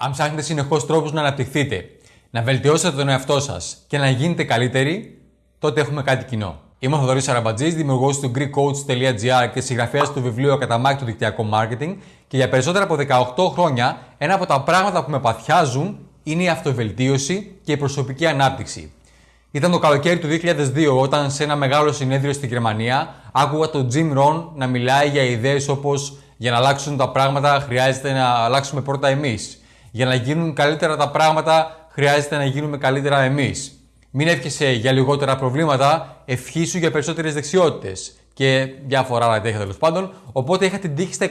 Αν ψάχνετε συνεχώς τρόπους να αναπτυχθείτε, να βελτιώσετε τον εαυτό σας και να γίνετε καλύτεροι, τότε έχουμε κάτι κοινό. Είμαι ο Θοδωρής Αραμπατζής, δημιουργός του GreekCoach.gr και συγγραφέας του βιβλίου Ακαταμάχητο Δικτυακό Marketing. Και για περισσότερα από 18 χρόνια, ένα από τα πράγματα που με παθιάζουν είναι η αυτοβελτίωση και η προσωπική ανάπτυξη. Ήταν το καλοκαίρι του 2002 όταν σε ένα μεγάλο συνέδριο στη Γερμανία άκουγα τον Jim Rohn να μιλάει για ιδέες όπως για να αλλάξουν τα πράγματα χρειάζεται να αλλάξουμε πρώτα εμείς. Για να γίνουν καλύτερα τα πράγματα χρειάζεται να γίνουμε καλύτερα εμείς. Μην εύχεσαι για λιγότερα προβλήματα, ευχήσου για περισσότερες δεξιότητες και διάφορα άλλα τέτοια τέλος πάντων. Οπότε είχα την τύχη στα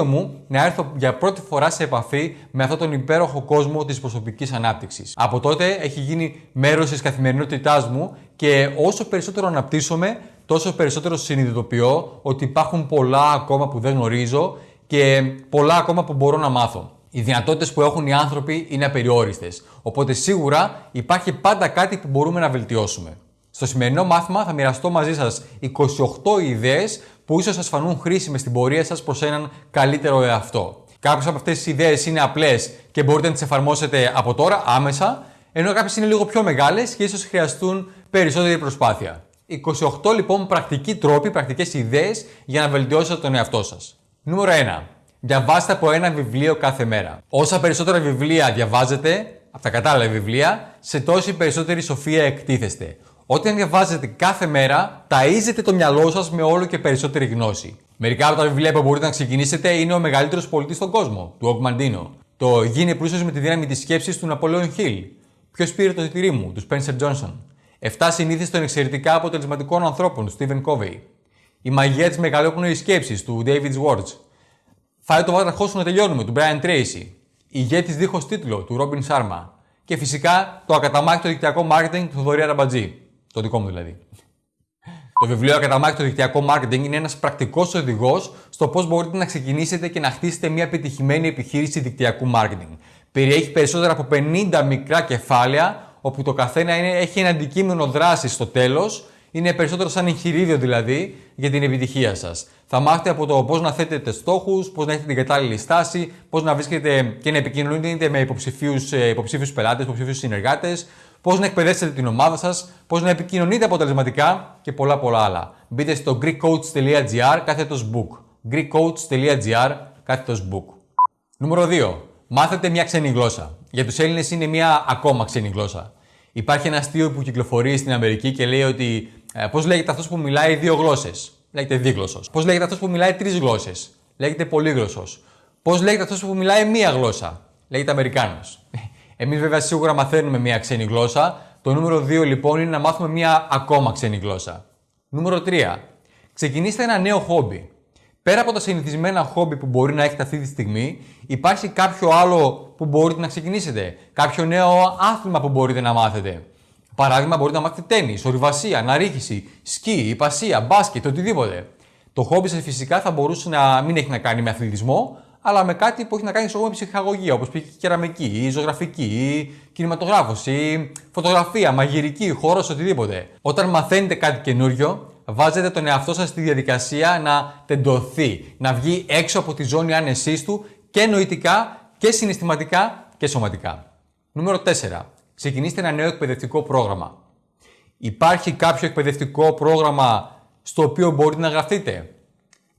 22 μου να έρθω για πρώτη φορά σε επαφή με αυτόν τον υπέροχο κόσμο της προσωπικής ανάπτυξης. Από τότε έχει γίνει μέρος της καθημερινότητάς μου και όσο περισσότερο αναπτύσσομαι, τόσο περισσότερο συνειδητοποιώ ότι υπάρχουν πολλά ακόμα που δεν γνωρίζω και πολλά ακόμα που μπορώ να μάθω. Οι δυνατότητες που έχουν οι άνθρωποι είναι απεριόριστες. Οπότε σίγουρα υπάρχει πάντα κάτι που μπορούμε να βελτιώσουμε. Στο σημερινό μάθημα θα μοιραστώ μαζί σας 28 ιδέες που ίσως σας φανούν χρήσιμες στην πορεία σας προς έναν καλύτερο εαυτό. Κάποιες από αυτές τις ιδέες είναι απλές και μπορείτε να τις εφαρμόσετε από τώρα, άμεσα, ενώ κάποιες είναι λίγο πιο μεγάλες και ίσως χρειαστούν περισσότερη προσπάθεια. 28 λοιπόν πρακτικοί τρόποι, πρακτικές ιδέες για να βελτιώσετε τον εαυτό σας. Νούμερο 1. Διαβάστε από ένα βιβλίο κάθε μέρα. Όσα περισσότερα βιβλία διαβάζετε, από τα κατάλληλα βιβλία, σε τόση περισσότερη σοφία εκτίθεστε. Όταν διαβάζετε κάθε μέρα, ταΐζετε το μυαλό σας με όλο και περισσότερη γνώση. Μερικά από τα βιβλία που μπορείτε να ξεκινήσετε είναι Ο μεγαλύτερος πωλητής στον κόσμο, του Ογκ Μαντίνο. Το Γίνε πλούσιος με τη δύναμη της σκέψης του Ναπολέων Χιλ. Ποιος πήρε το τυρί μου, του Spencer Johnson. 7 συνήθειε των εξαιρετικά αποτελεσματικών ανθρώπων, του Stephen Covey. Η μαγεία της μεγαλόπνοης σκέψης, του David Schwartz. Φάει το βάτραχό σου να τελειώνουμε, του Brian Tracy. Η ηγέτης δίχως τίτλο, του Robin Sharma. Και φυσικά το ακαταμάχητο δικτυακό marketing του Θοδωρή Αραμπατζή. Το δικό μου δηλαδή. Το βιβλίο Ακαταμάχητο Δικτυακό Marketing είναι ένας πρακτικός οδηγός στο πώς μπορείτε να ξεκινήσετε και να χτίσετε μια επιτυχημένη επιχείρηση δικτυακού marketing. Περιέχει περισσότερα από 50 μικρά κεφάλαια, όπου το καθένα είναι, έχει ένα αντικείμενο δράσης στο τέλος. Είναι περισσότερο σαν εγχειρίδιο δηλαδή για την επιτυχία σας. Θα μάθετε από το πώς να θέτετε στόχους, πώς να έχετε την κατάλληλη στάση, πώς να βρίσκετε και να επικοινωνείτε με υποψηφίους ε, πελάτες, υποψηφίου συνεργάτες, πώς να εκπαιδεύσετε την ομάδα σας, πώς να επικοινωνείτε αποτελεσματικά και πολλά πολλά άλλα. Μπείτε στο greekcoach.gr κάθετος book. greekcoach.gr κάθετος book. Νούμερο 2. Μάθετε μια ξένη γλώσσα. Για τους Έλληνες είναι μια ακόμα ξένη γλώσσα. Υπάρχει ένα αστείο που κυκλοφορεί στην Αμερική και λέει ότι ε, πώς λέγεται αυτός που μιλάει δύο γλώσσες; Λέγεται δίγλωσσος. Πώς λέγεται αυτός που μιλάει τρεις γλώσσες; Λέγεται πολύγλωσσος. Πώς λέγεται αυτός που μιλάει μία γλώσσα; Λέγεται Αμερικάνος. Εμείς βέβαια σίγουρα μαθαίνουμε μία ξένη γλώσσα. Το νούμερο 2 λοιπόν είναι να μάθουμε μία ακόμα ξένη γλώσσα. Νούμερο 3. Ξεκινήστε ένα νέο χόμπι. Πέρα από τα συνηθισμένα χόμπι που μπορεί να έχετε αυτή τη στιγμή, υπάρχει κάποιο άλλο που μπορείτε να ξεκινήσετε. Κάποιο νέο άθλημα που μπορείτε να μάθετε. Παράδειγμα, μπορείτε να μάθετε τέννη, ορειβασία, αναρρίχηση, σκι, υπασία, μπάσκετ, οτιδήποτε. Το χόμπι σας φυσικά θα μπορούσε να μην έχει να κάνει με αθλητισμό, αλλά με κάτι που έχει να κάνει με ψυχαγωγία, όπως π.χ. κεραμική, ή ζωγραφική, ή κινηματογράφος, ή φωτογραφία, μαγειρική, χώρος, οτιδήποτε. Όταν μαθαίνετε κάτι καινούριο, βάζετε τον εαυτό σας στη διαδικασία να τεντωθεί, να βγει έξω από τη ζώνη άνεσής του και νοητικά και συναισθηματικά και σωματικά. Νούμερο 4. Ξεκινήστε ένα νέο εκπαιδευτικό πρόγραμμα. Υπάρχει κάποιο εκπαιδευτικό πρόγραμμα στο οποίο μπορείτε να γραφτείτε;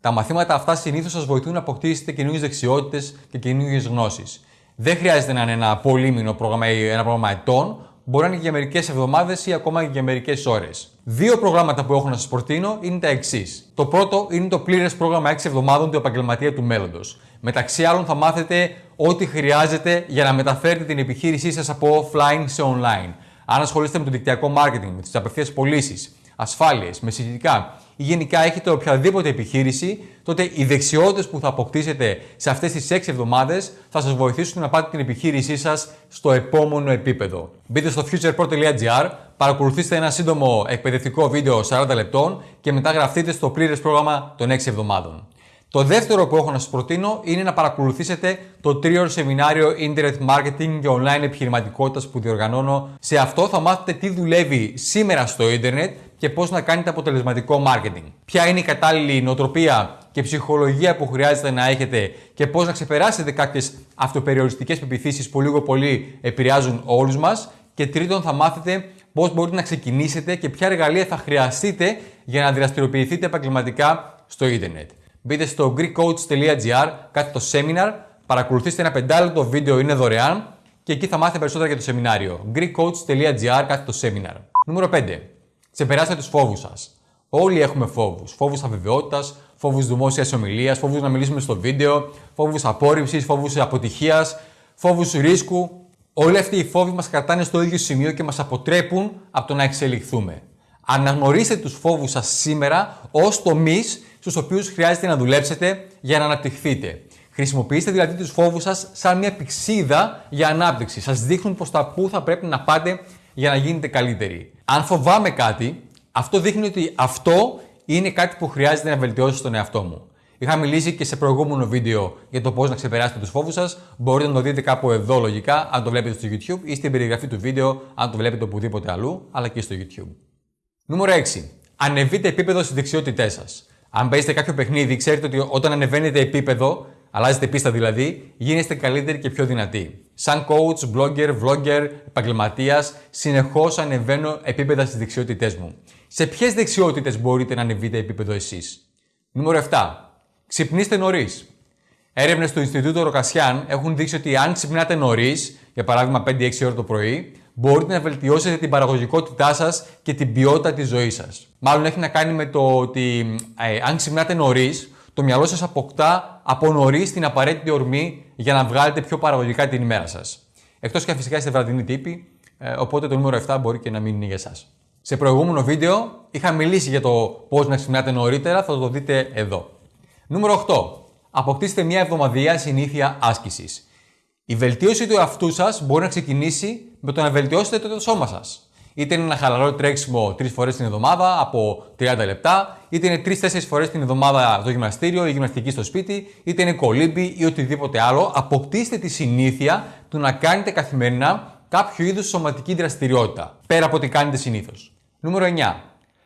Τα μαθήματα αυτά συνήθως σας βοηθούν να αποκτήσετε καινούριε δεξιότητες και καινούριε γνώσεις. Δεν χρειάζεται να είναι ένα πολύμηνο πρόγραμμα ή ένα πρόγραμμα ετών, μπορεί να είναι για μερικές εβδομάδες ή ακόμα για μερικές ώρες. Δύο προγράμματα που έχω να σας προτείνω είναι τα εξής. Το πρώτο είναι το πλήρες πρόγραμμα 6 εβδομάδων του επαγγελματία του μέλλοντος. Μεταξύ άλλων, θα μάθετε ό,τι χρειάζεται για να μεταφέρετε την επιχείρησή σας από offline σε online. Αν ασχολείστε με το δικτυακό marketing, με τις απευθείας πωλήσεις, ασφάλειες, με συζητικά ή γενικά έχετε οποιαδήποτε επιχείρηση, τότε οι δεξιότητες που θα αποκτήσετε σε αυτές τις 6 εβδομάδες θα σας βοηθήσουν να πάτε την επιχείρησή σας στο επόμενο επίπεδο. Μπείτε στο futurepro.gr, παρακολουθήστε ένα σύντομο εκπαιδευτικό βίντεο 40 λεπτών και μετά γραφτείτε στο πλήρες πρόγραμμα των 6 εβδομάδων. Το δεύτερο που έχω να σας προτείνω είναι να παρακολουθήσετε το τρίωρο σεμινάριο Internet Marketing και Online Επιχειρηματικότητας που διοργανώνω. Σε αυτό θα μάθετε τι δουλεύει σήμερα στο Ιντερνετ και πώς να κάνετε αποτελεσματικό marketing. Ποια είναι η κατάλληλη νοοτροπία και ψυχολογία που χρειάζεται να έχετε και πώς να ξεπεράσετε κάποιες αυτοπεριοριστικές πεπιθήσεις που λίγο πολύ επηρεάζουν όλους μας. Και τρίτον, θα μάθετε πώς μπορείτε να ξεκινήσετε και ποια εργαλεία θα χρειαστείτε για να δραστηριοποιηθείτε επαγγελματικά στο ίντερνετ. Μπείτε στο greekcoach.gr, κάτι το seminar, παρακολουθήστε ένα πεντάλεπτο βίντεο, είναι δωρεάν και εκεί θα μάθετε περισσότερα για το σεμινάριο. greekcoach.gr, κάτι το seminar. Νούμερο 5. Ξεπεράστε τους φόβους σας. Όλοι έχουμε φόβους. Φόβους αβεβαιότητας, φόβους δημόσιας ομιλίας, φόβους να μιλήσουμε στο βίντεο, φόβους απόρριψης, φόβους αποτυχίας, φόβους ρίσκου. Όλοι αυτοί οι φόβοι μας κρατάνε στο ίδιο σημείο και μας αποτρέπουν από το να εξελιχθούμε. Αναγνωρίστε τους φόβους σας σήμερα ως τομείς στους οποίους χρειάζεται να δουλέψετε για να αναπτυχθείτε. Χρησιμοποιήστε δηλαδή τους φόβους σας σαν μια πηξίδα για ανάπτυξη. Σας δείχνουν προ τα πού θα πρέπει να πάτε για να γίνετε καλύτεροι. Αν φοβάμαι κάτι, αυτό δείχνει ότι αυτό είναι κάτι που χρειάζεται να βελτιώσει στον εαυτό μου. Είχα μιλήσει και σε προηγούμενο βίντεο για το πώς να ξεπεράσετε τους φόβους σας. Μπορείτε να το δείτε κάπου εδώ λογικά, αν το βλέπετε στο YouTube ή στην περιγραφή του βίντεο, αν το βλέπετε οπουδήποτε αλλού, αλλά και στο YouTube. Νούμερο 6. Ανεβείτε επίπεδο στις δεξιότητές σας. Αν παίζετε κάποιο παιχνίδι, ξέρετε ότι όταν ανεβαίνετε επίπεδο, αλλάζετε πίστα δηλαδή, γίνεστε καλύτεροι και πιο δυνατοί. Σαν coach, blogger, vlogger, επαγγελματίας, συνεχώς ανεβαίνω επίπεδα στις δεξιότητές μου. Σε ποιες δεξιότητες μπορείτε να ανεβείτε επίπεδο εσείς; Νούμερο 7. Ξυπνήστε νωρίς. Έρευνες του Ινστιτούτου Ροκασιάν έχουν δείξει ότι αν ξυπνάτε νωρίς, για παράδειγμα 5-6 ώρα το πρωί, μπορείτε να βελτιώσετε την παραγωγικότητά σας και την ποιότητα της ζωής σας. Μάλλον έχει να κάνει με το ότι ε, αν ξυπνάτε νωρίς, το μυαλό σας αποκτά από νωρίς την απαραίτητη ορμή για να βγάλετε πιο παραγωγικά την ημέρα σας. Εκτός και φυσικά είστε βραδινοί τύποι, ε, οπότε το νούμερο 7 μπορεί και να μην είναι για εσά. Σε προηγούμενο βίντεο είχα μιλήσει για το πώς να ξυπνάτε νωρίτερα, θα το δείτε εδώ. Νούμερο 8. Αποκτήστε μια εβδομαδιαία συνήθεια άσκησης. Η βελτίωση του εαυτού σας μπορεί να ξεκινήσει με το να βελτιώσετε το σώμα σας. Είτε είναι ένα χαλαρό τρέξιμο τρεις φορές την εβδομάδα από 30 λεπτά, είτε είναι 3-4 φορές την εβδομάδα το γυμναστήριο ή γυμναστική στο σπίτι, είτε είναι κολύμπι ή οτιδήποτε άλλο. Αποκτήστε τη συνήθεια του να κάνετε καθημερινά κάποιο είδους σωματική δραστηριότητα, πέρα από ό,τι κάνετε συνήθως. Νούμερο 9.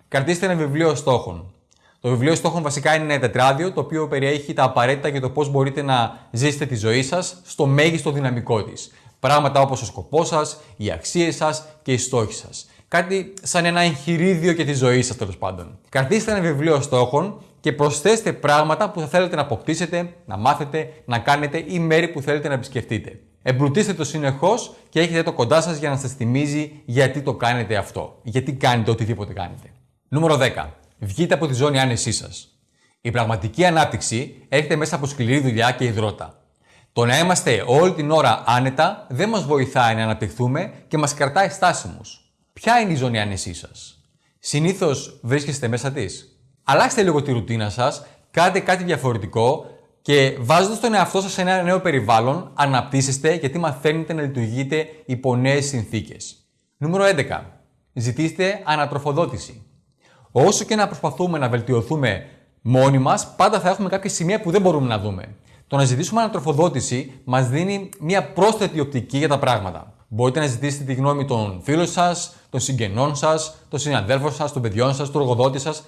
Κρατήστε ένα βιβλίο στόχων. Το βιβλίο στόχων βασικά είναι ένα τετράδιο το οποίο περιέχει τα απαραίτητα για το πώς μπορείτε να ζήσετε τη ζωή σας στο μέγιστο δυναμικό της. Πράγματα όπως ο σκοπός σας, οι αξίες σας και οι στόχοι σας. Κάτι σαν ένα εγχειρίδιο για τη ζωή σας τέλος πάντων. Κρατήστε ένα βιβλίο στόχων και προσθέστε πράγματα που θα θέλετε να αποκτήσετε, να μάθετε, να κάνετε ή μέρη που θέλετε να επισκεφτείτε. Εμπλουτίστε το συνεχώς και έχετε το κοντά σας για να σας θυμίζει γιατί το κάνετε αυτό. Γιατί κάνετε οτιδήποτε κάνετε. Νούμερο 10. Βγείτε από τη ζώνη άνεσή σας. Η πραγματική ανάπτυξη έρχεται μέσα από σκληρή δουλειά και υδρότα. Το να είμαστε όλη την ώρα άνετα δεν μας βοηθάει να αναπτυχθούμε και μας κρατάει στάσιμους. Ποια είναι η ζώνη άνεσή σας, Συνήθως βρίσκεστε μέσα της. Αλλάξτε λίγο τη ρουτίνα σας, κάντε κάτι διαφορετικό και βάζοντας τον εαυτό σας σε ένα νέο περιβάλλον, αναπτύσσεστε γιατί μαθαίνετε να λειτουργείτε υπό νέες συνθήκες. Νούμερο 11. Ζητήστε ανατροφοδότηση. Όσο και να προσπαθούμε να βελτιωθούμε μόνοι μας, πάντα θα έχουμε κάποια σημεία που δεν μπορούμε να δούμε. Το να ζητήσουμε ανατροφοδότηση μας δίνει μια πρόσθετη οπτική για τα πράγματα. Μπορείτε να ζητήσετε τη γνώμη των φίλων σας, των συγγενών σας, των συναδέλφων σας, των παιδιών σας, του εργοδότη σας,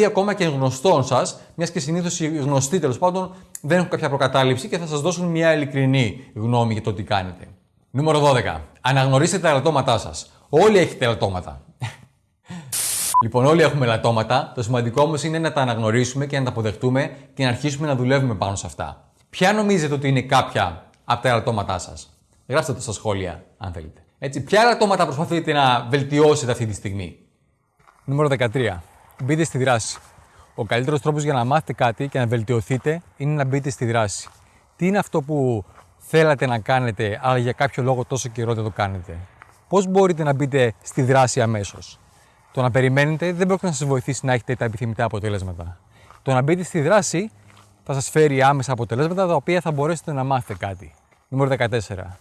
ή ακόμα και γνωστών σας, μιας και συνήθως οι γνωστοί τέλος πάντων δεν έχουν κάποια προκατάληψη και θα σας δώσουν μια ειλικρινή γνώμη για το τι κάνετε. Νούμερο 12. Αναγνωρίστε τα ελαττώματά σας. Όλοι έχετε ελαττώματα. Λοιπόν, όλοι έχουμε ελαττώματα. Το σημαντικό όμως είναι να τα αναγνωρίσουμε και να τα αποδεχτούμε και να αρχίσουμε να δουλεύουμε πάνω σε αυτά. Ποια νομίζετε ότι είναι κάποια από τα ελαττώματά σας; Γράψτε το στα σχόλια, αν θέλετε. Έτσι, ποια ελαττώματα προσπαθείτε να βελτιώσετε αυτή τη στιγμή; Νούμερο 13. Μπείτε στη δράση. Ο καλύτερος τρόπος για να μάθετε κάτι και να βελτιωθείτε είναι να μπείτε στη δράση. Τι είναι αυτό που θέλατε να κάνετε, αλλά για κάποιο λόγο τόσο καιρό δεν το κάνετε; Πώς μπορείτε να μπείτε στη δράση αμέσως; Το να περιμένετε δεν πρόκειται να σας βοηθήσει να έχετε τα επιθυμητά αποτελέσματα. Το να μπείτε στη δράση θα σας φέρει άμεσα αποτελέσματα τα οποία θα μπορέσετε να μάθετε κάτι. Νούμερο 14.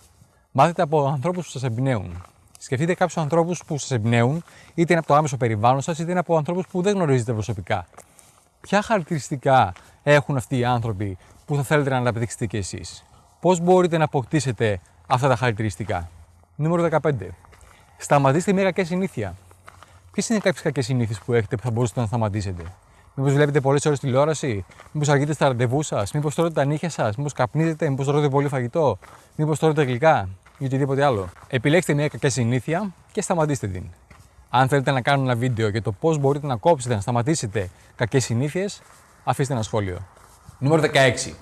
Μάθετε από ανθρώπους που σας εμπνέουν. Σκεφτείτε κάποιους ανθρώπους που σας εμπνέουν, είτε είναι από το άμεσο περιβάλλον σας, είτε είναι από ανθρώπους που δεν γνωρίζετε προσωπικά. Ποια χαρακτηριστικά έχουν αυτοί οι άνθρωποι που θα θέλετε να αναπτύξετε κι εσείς; Πώς μπορείτε να αποκτήσετε αυτά τα χαρακτηριστικά; Νούμερο 15. Σταματήστε μια κακή συνήθεια. Ποιες είναι κάποιες κακές συνήθειες που έχετε που θα μπορούσατε να σταματήσετε; Μήπως βλέπετε πολλές ώρες τηλεόραση, Μήπως αργείτε στα ραντεβού σας, Μήπως τρώτε τα νύχια σας, Μήπως καπνίζετε, Μήπως τρώτε πολύ φαγητό, Μήπως τρώτε γλυκά; Ή οτιδήποτε άλλο; Επιλέξτε μια κακή συνήθεια και σταματήστε την. Αν θέλετε να κάνω ένα βίντεο για το πώς μπορείτε να κόψετε, να σταματήσετε κακές συνήθειες, αφήστε ένα σχόλιο. Νούμερο 16.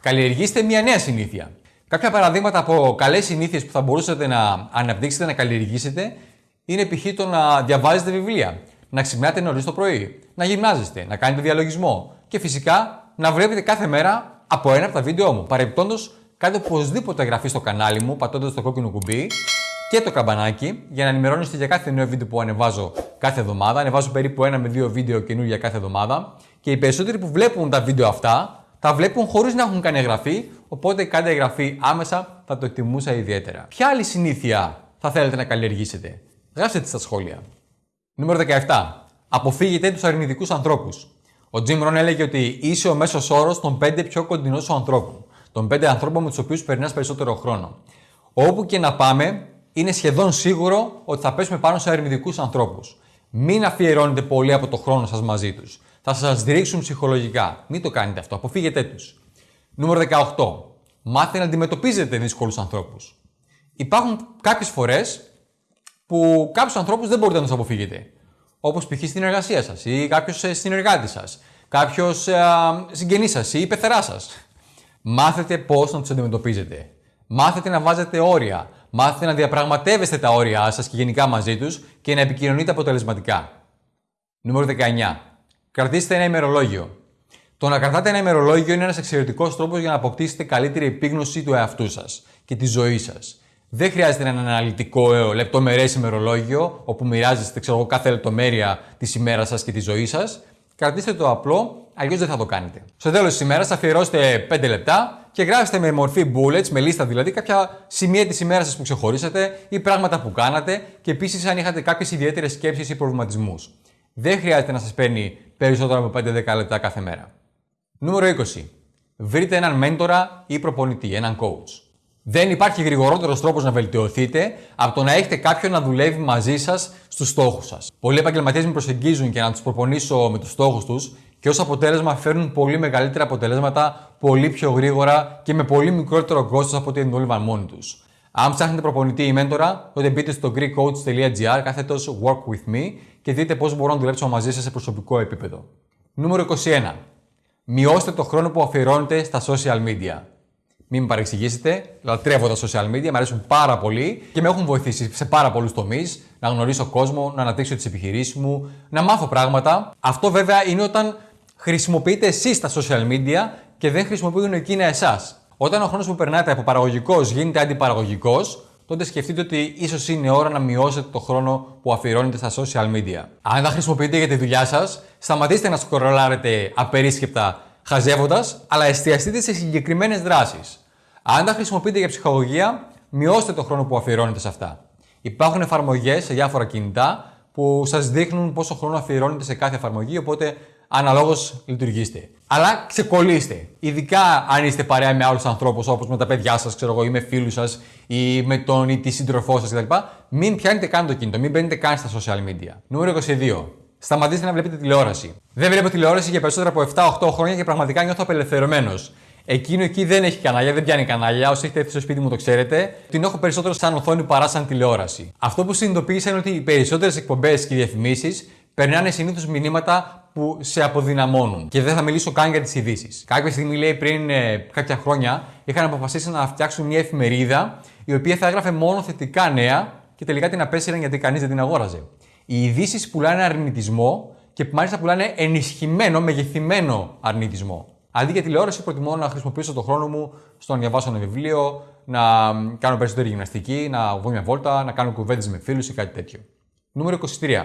Καλλιεργήστε μια νέα συνήθεια. Κάποια παραδείγματα από καλές συνήθειες που θα μπορούσατε να αναπτύξετε, να καλλιεργήσετε, είναι π.χ. το να διαβάζετε βιβλία, να ξυπνάτε νωρίς το πρωί, να γυμνάζεστε, να κάνετε διαλογισμό και φυσικά να βλέπετε κάθε μέρα από ένα από τα βίντεο μου. Παρεμπιπτόντως, κάντε οπωσδήποτε εγγραφή στο κανάλι μου πατώντας το κόκκινο κουμπί και το καμπανάκι για να ενημερώνεστε για κάθε νέο βίντεο που ανεβάζω κάθε εβδομάδα. Ανεβάζω περίπου ένα με δύο βίντεο καινούργια κάθε εβδομάδα. Και οι περισσότεροι που βλέπουν τα βίντεο αυτά τα βλέπουν χωρίς να έχουν κάνει εγγραφή. Οπότε κάντε εγγραφή άμεσα, θα το εκτιμούσα ιδιαίτερα. Ποια άλλη συνήθεια θα θέλετε να καλλιεργήσετε, γράψτε τη στα σχόλια. Νούμερο 17. Αποφύγετε τους αρνητικούς ανθρώπους. Ο Jim Rohn έλεγε ότι είσαι ο μέσος όρος των 5 πιο κοντινών σου ανθρώπων. Των 5 ανθρώπων με τους οποίους περνάς περισσότερο χρόνο. Όπου και να πάμε, είναι σχεδόν σίγουρο ότι θα πέσουμε πάνω σε αρνητικούς ανθρώπους. Μην αφιερώνετε πολύ από το χρόνο σας μαζί τους. Θα σας δείξουν ψυχολογικά. Μην το κάνετε αυτό. Αποφύγετε τους. Νούμερο 18. Μάθετε να αντιμετωπίζετε δύσκολους ανθρώπους. Υπάρχουν κάποιες φορές που κάποιους ανθρώπους δεν μπορείτε να τους αποφύγετε. Όπως π.χ. στην εργασία σας ή κάποιος ε, συνεργάτης σας, κάποιος ε, συγγενής σας ή πεθερά σας. Μάθετε πώς να τους αντιμετωπίζετε. Μάθετε να βάζετε όρια. Μάθετε να διαπραγματεύεστε τα όρια σας και γενικά μαζί τους και να επικοινωνείτε αποτελεσματικά. Νούμερο 19. Κρατήστε ένα ημερολόγιο. Το να κρατάτε ένα ημερολόγιο είναι ένας εξαιρετικός τρόπος για να αποκτήσετε καλύτερη επίγνωση του εαυτού σας και τη ζωή σας. Δεν χρειάζεται ένα αναλυτικό, ε, λεπτομερές ημερολόγιο, όπου μοιράζεστε ξέρω, κάθε λεπτομέρεια της ημέρας σας και της ζωής σας. Κρατήστε το απλό, αλλιώς δεν θα το κάνετε. Στο τέλος της ημέρας αφιερώστε 5 λεπτά και γράψτε με μορφή bullets, με λίστα δηλαδή, κάποια σημεία της ημέρας σας που ξεχωρίσατε ή πράγματα που κάνατε και επίσης αν είχατε κάποιες ιδιαίτερες σκέψεις ή προβληματισμούς. Δεν χρειάζεται να σας παίρνει περισσότερο από 5-10 λεπτά κάθε μέρα. Νούμερο 20. Βρείτε έναν μέντορα ή προπονητή, έναν coach. Δεν υπάρχει γρηγορότερος τρόπος να βελτιωθείτε από το να έχετε κάποιον να δουλεύει μαζί σας στους στόχους σας. Πολλοί επαγγελματίες με προσεγγίζουν και να τους προπονήσω με τους στόχους τους και ως αποτέλεσμα φέρνουν πολύ μεγαλύτερα αποτελέσματα πολύ πιο γρήγορα και με πολύ μικρότερο κόστος από ό,τι δούλευαν μόνοι τους. Αν ψάχνετε προπονητή ή μέντορα, τότε μπείτε στο greekcoach.gr κάθετος work with me και δείτε πώς μπορώ να δουλέψω μαζί σας σε προσωπικό επίπεδο. Νούμερο 21. Μειώστε το χρόνο που αφιερώνετε στα social media. Μην με παρεξηγήσετε, λατρεύω τα social media, μου αρέσουν πάρα πολύ και με έχουν βοηθήσει σε πάρα πολλούς τομείς να γνωρίσω κόσμο, να αναπτύξω τις επιχειρήσεις μου, να μάθω πράγματα. Αυτό βέβαια είναι όταν χρησιμοποιείτε εσείς τα social media και δεν χρησιμοποιούν εκείνα εσάς. Όταν ο χρόνος που περνάτε από παραγωγικός γίνεται αντιπαραγωγικός, τότε σκεφτείτε ότι ίσως είναι ώρα να μειώσετε το χρόνο που αφιερώνετε στα social media. Αν τα χρησιμοποιείτε για τη δουλειά σας, σταματήστε να σκορολάρετε απερίσκεπτα χαζεύοντας, αλλά εστιαστείτε σε συγκεκριμένες δράσεις. Αν τα χρησιμοποιείτε για ψυχολογία, μειώστε το χρόνο που αφιερώνετε σε αυτά. Υπάρχουν εφαρμογές σε διάφορα κινητά που σας δείχνουν πόσο χρόνο αφιερώνετε σε κάθε εφαρμογή, οπότε αναλόγως λειτουργήστε. Αλλά ξεκολλήστε. Ειδικά αν είστε παρέα με άλλους ανθρώπους, όπως με τα παιδιά σας, ξέρω εγώ, ή με φίλους σας, ή με τον ή τη σύντροφό σας κτλ. Μην πιάνετε καν το κινητό, μην μπαίνετε καν στα social media. Νούμερο 22. Σταματήστε να βλέπετε τηλεόραση. Δεν βλέπω τηλεόραση για περισσότερα από 7-8 χρόνια και πραγματικά νιώθω απελευθερωμένος. Εκείνο εκεί δεν έχει κανάλια, δεν πιάνει κανάλια. Όσοι έχετε έρθει στο σπίτι μου το ξέρετε. Την έχω περισσότερο σαν οθόνη παρά σαν τηλεόραση. Αυτό που συνειδητοποίησα είναι ότι οι περισσότερες εκπομπές και διαφημίσεις περνάνε συνήθως μηνύματα που σε αποδυναμώνουν. Και δεν θα μιλήσω καν για τις ειδήσεις. Κάποια στιγμή, λέει πριν ε, κάποια χρόνια, είχαν αποφασίσει να φτιάξουν μια εφημερίδα η οποία θα έγραφε μόνο θετικά νέα και τελικά την απέσυραν γιατί κανείς δεν την αγόραζε. Οι ειδήσεις πουλάνε αρνητισμό και μάλιστα πουλάνε ενισχυμένο, μεγεθυμένο αρνητισμό. Αντί για τηλεόραση, προτιμώ να χρησιμοποιήσω τον χρόνο μου στο να διαβάσω ένα βιβλίο, να κάνω περισσότερη γυμναστική, να βγω μια βόλτα, να κάνω κουβέντες με φίλους ή κάτι τέτοιο. Νούμερο 23.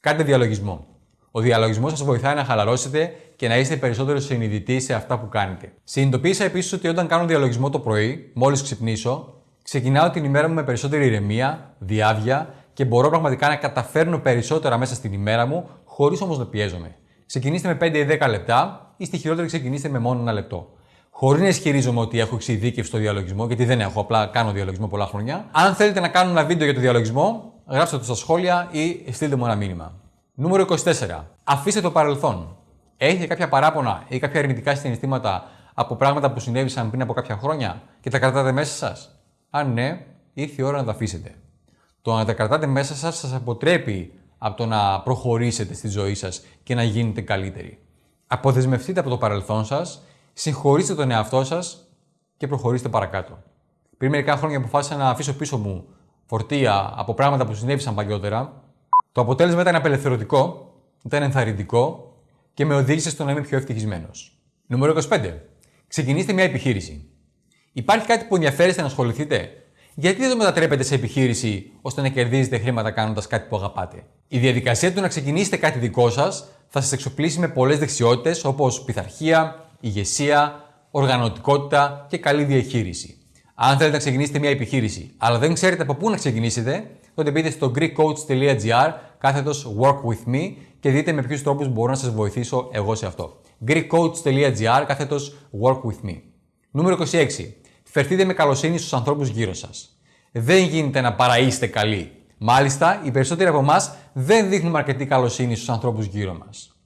Κάντε διαλογισμό. Ο διαλογισμός σας βοηθάει να χαλαρώσετε και να είστε περισσότερο συνειδητοί σε αυτά που κάνετε. Συνειδητοποίησα επίσης ότι όταν κάνω διαλογισμό το πρωί, μόλις ξυπνήσω, ξεκινάω την ημέρα μου με περισσότερη ηρεμία, διάβια και μπορώ πραγματικά να καταφέρνω περισσότερα μέσα στην ημέρα μου, χωρίς όμως να πιέζομαι. Ξεκινήστε με 5 ή 10 λεπτά ή στη χειρότερη ξεκινήστε με μόνο ένα λεπτό. Χωρίς να ισχυρίζομαι ότι έχω εξειδίκευση στο διαλογισμό, γιατί δεν έχω, απλά κάνω διαλογισμό πολλά χρόνια. Αν θέλετε να κάνω ένα βίντεο για το διαλογισμό, γράψτε το στα σχόλια ή στείλτε μου ένα μήνυμα. Νούμερο 24. Αφήστε το παρελθόν. Έχετε κάποια παράπονα ή κάποια αρνητικά συναισθήματα από πράγματα που συνέβησαν πριν από κάποια χρόνια και τα κρατάτε μέσα σας; Αν ναι, ήρθε η ώρα να τα αφήσετε. Το να τα κρατάτε μέσα σας σας αποτρέπει από το να προχωρήσετε στη ζωή σας και να γίνετε καλύτεροι. Αποδεσμευτείτε από το παρελθόν σας, συγχωρήστε τον εαυτό σας και προχωρήστε παρακάτω. Πριν μερικά χρόνια αποφάσισα να αφήσω πίσω μου φορτία από πράγματα που συνέβησαν παλιότερα. Το αποτέλεσμα ήταν απελευθερωτικό, ήταν ενθαρρυντικό και με οδήγησε στο να είμαι πιο ευτυχισμένος. Νούμερο 25. Ξεκινήστε μια επιχείρηση. Υπάρχει κάτι που ενδιαφέρεστε να ασχοληθείτε; Γιατί δεν το μετατρέπετε σε επιχείρηση ώστε να κερδίζετε χρήματα κάνοντας κάτι που αγαπάτε; Η διαδικασία του να ξεκινήσετε κάτι δικό σας θα σας εξοπλίσει με πολλές δεξιότητες όπως πειθαρχία, ηγεσία, οργανωτικότητα και καλή διαχείριση. Αν θέλετε να ξεκινήσετε μια επιχείρηση, αλλά δεν ξέρετε από πού να ξεκινήσετε, τότε μπείτε στο greekcoach.gr κάθετος work with me και δείτε με ποιους τρόπους μπορώ να σας βοηθήσω εγώ σε αυτό. greekcoach.gr κάθετος work with me. Νούμερο 26. Φερθείτε με καλοσύνη στους ανθρώπους γύρω σας. Δεν γίνεται να παραείστε καλοί. Μάλιστα, οι περισσότεροι από εμάς δεν δείχνουμε αρκετή καλοσύνη στους ανθρώπους γύρω μας.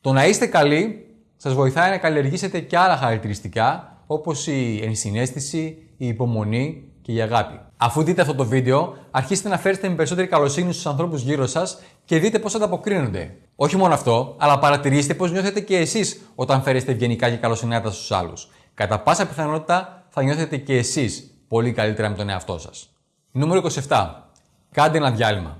Το να είστε καλοί σας βοηθάει να καλλιεργήσετε και άλλα χαρακτηριστικά όπως η ενσυναίσθηση, η υπομονή και η αγάπη. Αφού δείτε αυτό το βίντεο, αρχίστε να φέρετε με περισσότερη καλοσύνη στους ανθρώπους γύρω σας και δείτε πώς ανταποκρίνονται. Όχι μόνο αυτό, αλλά παρατηρήστε πώς νιώθετε και εσείς όταν φέρεστε ευγενικά και καλοσυνάτα στους άλλους. Κατά πάσα πιθανότητα θα νιώθετε και εσείς πολύ καλύτερα με τον εαυτό σας. Νούμερο 27. Κάντε ένα διάλειμμα.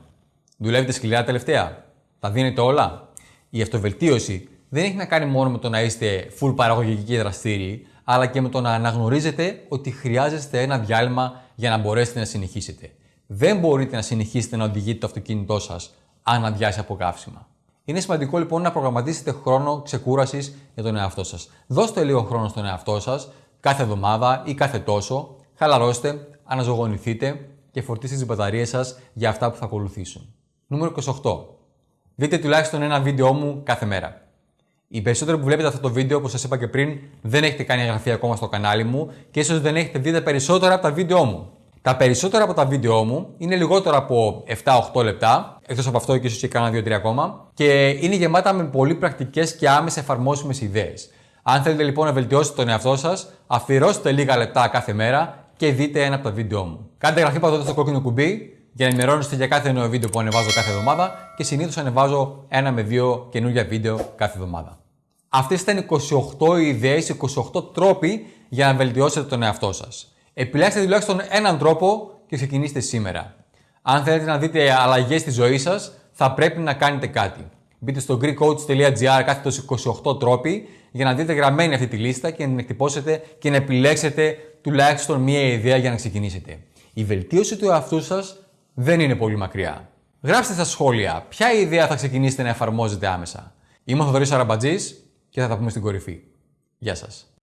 Δουλεύετε σκληρά τελευταία; Τα δίνετε όλα; Η αυτοβελτίωση δεν έχει να κάνει μόνο με το να είστε full παραγωγικοί και δραστήριοι, αλλά και με το να αναγνωρίζετε ότι χρειάζεστε ένα διάλειμμα για να μπορέσετε να συνεχίσετε. Δεν μπορείτε να συνεχίσετε να οδηγείτε το αυτοκίνητό σας αν αδειάσει από καύσιμα. Είναι σημαντικό λοιπόν να προγραμματίσετε χρόνο ξεκούρασης για τον εαυτό σας. Δώστε λίγο χρόνο στον εαυτό σας κάθε εβδομάδα ή κάθε τόσο, χαλαρώστε, αναζωογονηθείτε και φορτίστε τις μπαταρίες σας για αυτά που θα ακολουθήσουν. Νούμερο 28. Δείτε τουλάχιστον ένα βίντεο μου κάθε μέρα. Οι περισσότεροι που βλέπετε αυτό το βίντεο, όπως σας είπα και πριν, δεν έχετε κάνει εγγραφή ακόμα στο κανάλι μου και ίσως δεν έχετε δει τα περισσότερα από τα βίντεο μου. Τα περισσότερα από τα βίντεο μου είναι λιγότερα από 7-8 λεπτά, εκτός από αυτό και ίσως και κάνα 2-3 ακόμα, και είναι γεμάτα με πολύ πρακτικές και άμεσα εφαρμόσιμες ιδέες. Αν θέλετε λοιπόν να βελτιώσετε τον εαυτό σας, αφιερώστε λίγα λεπτά κάθε μέρα και δείτε ένα από τα βίντεο μου. Κάντε εγγραφή πατώντας στο κόκκινο κουμπί για να ενημερώνεστε για κάθε νέο βίντεο που ανεβάζω κάθε εβδομάδα και συνήθως ανεβάζω ένα με δύο καινούργια βίντεο κάθε εβδομάδα. Αυτές ήταν 28 ιδέες, 28 τρόποι για να βελτιώσετε τον εαυτό σας. Επιλέξτε τουλάχιστον έναν τρόπο και ξεκινήστε σήμερα. Αν θέλετε να δείτε αλλαγές στη ζωή σας, θα πρέπει να κάνετε κάτι. Μπείτε στο greekcoach.gr κάθετος 28 τρόποι για να δείτε γραμμένη αυτή τη λίστα και να την εκτυπώσετε και να επιλέξετε τουλάχιστον μία ιδέα για να ξεκινήσετε. Η βελτίωση του εαυτού σας δεν είναι πολύ μακριά. Γράψτε στα σχόλια ποια ιδέα θα ξεκινήσετε να εφαρμόζετε άμεσα. Είμαι ο Θοδωρής Αραμπατζής και θα τα πούμε στην κορυφή. Γεια σας.